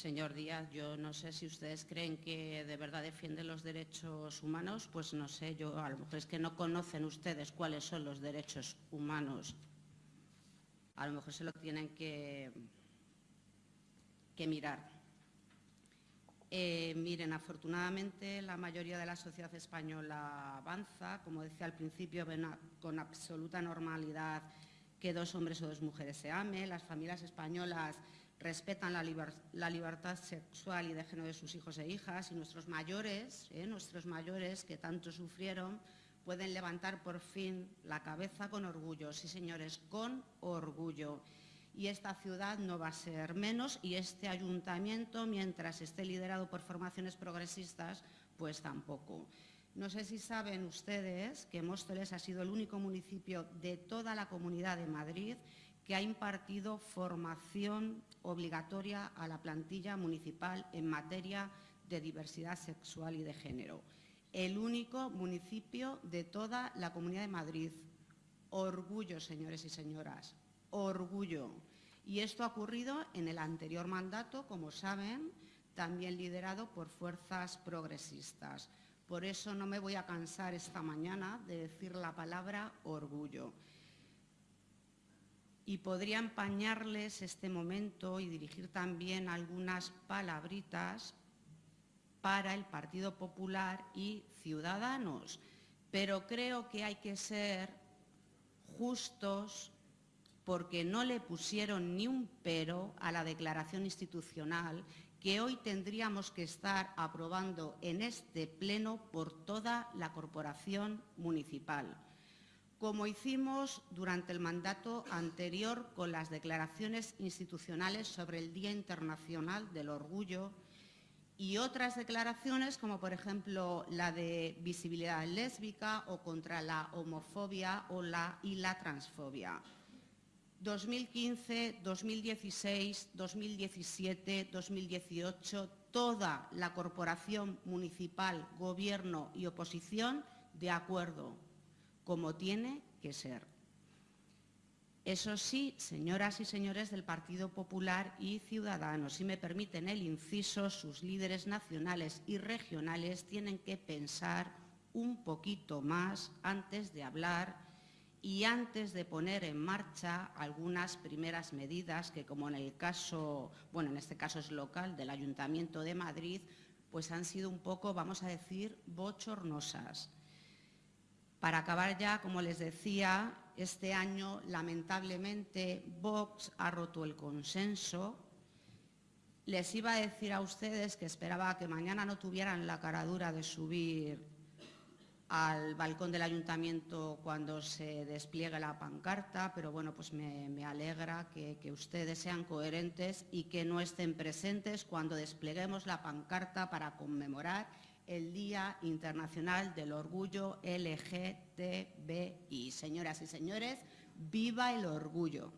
Señor Díaz, yo no sé si ustedes creen que de verdad defienden los derechos humanos, pues no sé, yo a lo mejor es que no conocen ustedes cuáles son los derechos humanos. A lo mejor se lo tienen que, que mirar. Eh, miren, afortunadamente la mayoría de la sociedad española avanza, como decía al principio, con absoluta normalidad que dos hombres o dos mujeres se amen, las familias españolas respetan la, libertad sexual y de género de sus hijos e hijas y nuestros mayores, eh, nuestros mayores que tanto sufrieron, pueden levantar por fin la cabeza con orgullo, sí señores, con orgullo. Y esta ciudad no va a ser menos y este ayuntamiento, mientras esté liderado por formaciones progresistas, pues tampoco. No sé si saben ustedes que Móstoles ha sido el único municipio de toda la Comunidad de Madrid que ha impartido formación obligatoria a la plantilla municipal en materia de diversidad sexual y de género. El único municipio de toda la Comunidad de Madrid. Orgullo, señores y señoras, orgullo. Y esto ha ocurrido en el anterior mandato, como saben, también liderado por fuerzas progresistas. Por eso no me voy a cansar esta mañana de decir la palabra orgullo y podría empañarles este momento y dirigir también algunas palabritas para el Partido Popular y Ciudadanos. Pero creo que hay que ser justos porque no le pusieron ni un pero a la declaración institucional que hoy tendríamos que estar aprobando en este pleno por toda la corporación municipal como hicimos durante el mandato anterior con las declaraciones institucionales sobre el Día Internacional del Orgullo y otras declaraciones como por ejemplo la de visibilidad lésbica o contra la homofobia o la, y la transfobia. 2015, 2016, 2017, 2018, toda la corporación municipal, gobierno y oposición de acuerdo como tiene que ser. Eso sí, señoras y señores del Partido Popular y Ciudadanos, si me permiten el inciso, sus líderes nacionales y regionales tienen que pensar un poquito más antes de hablar y antes de poner en marcha algunas primeras medidas que, como en el caso, bueno, en este caso es local, del Ayuntamiento de Madrid, pues han sido un poco, vamos a decir, bochornosas. Para acabar ya, como les decía, este año lamentablemente Vox ha roto el consenso. Les iba a decir a ustedes que esperaba que mañana no tuvieran la caradura de subir al balcón del ayuntamiento cuando se despliegue la pancarta, pero bueno, pues me, alegra que, que, ustedes sean coherentes y que no estén presentes cuando despleguemos la pancarta para conmemorar el Día Internacional del Orgullo LGTBI. Señoras y señores, ¡viva el orgullo!